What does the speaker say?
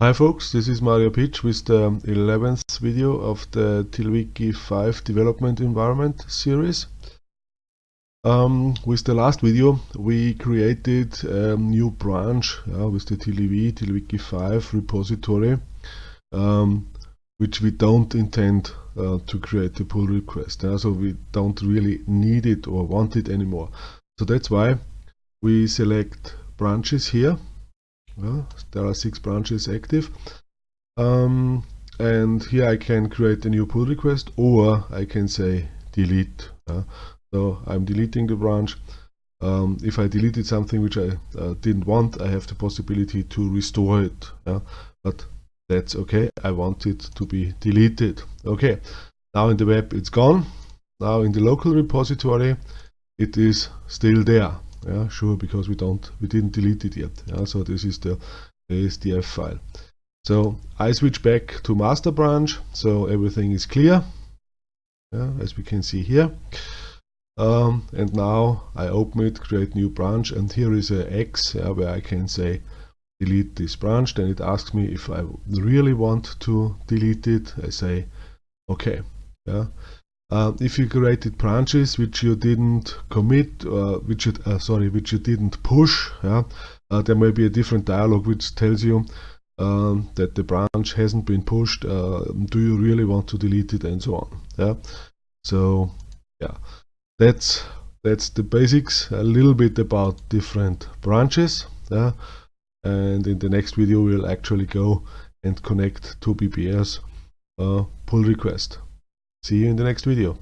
Hi folks, this is Mario Pitsch with the 11th video of the TiddlyWiki 5 development environment series. Um, with the last video we created a new branch uh, with the TiddlyV, TiddlyWiki 5 repository um, which we don't intend uh, to create a pull request, uh, so we don't really need it or want it anymore. So that's why we select branches here there are six branches active. Um, and here I can create a new pull request or I can say delete uh, so I'm deleting the branch. Um, if I deleted something which I uh, didn't want I have the possibility to restore it uh, but that's okay. I want it to be deleted. Okay now in the web it's gone. Now in the local repository it is still there yeah sure because we don't we didn't delete it yet. Yeah so this is the SDF file. So I switch back to master branch so everything is clear. Yeah, as we can see here. Um, and now I open it create new branch and here is a X yeah, where I can say delete this branch. Then it asks me if I really want to delete it. I say okay yeah uh, if you created branches which you didn't commit, uh, which you, uh, sorry, which you didn't push, yeah, uh, there may be a different dialog which tells you um, that the branch hasn't been pushed. Uh, do you really want to delete it, and so on. Yeah. So yeah, that's that's the basics. A little bit about different branches. Yeah. And in the next video, we'll actually go and connect to BPS uh, pull request. See you in the next video.